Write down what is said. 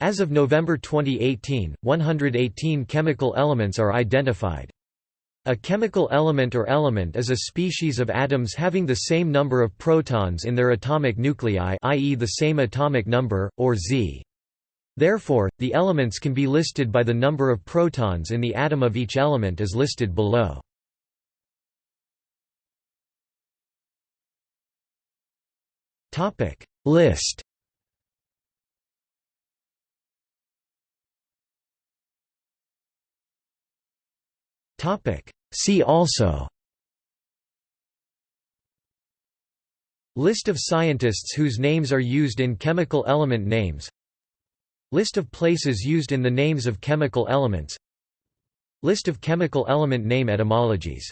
As of November 2018, 118 chemical elements are identified. A chemical element or element is a species of atoms having the same number of protons in their atomic nuclei i.e. the same atomic number, or Z. Therefore, the elements can be listed by the number of protons in the atom of each element as listed below. List See also List of scientists whose names are used in chemical element names List of places used in the names of chemical elements List of chemical element name etymologies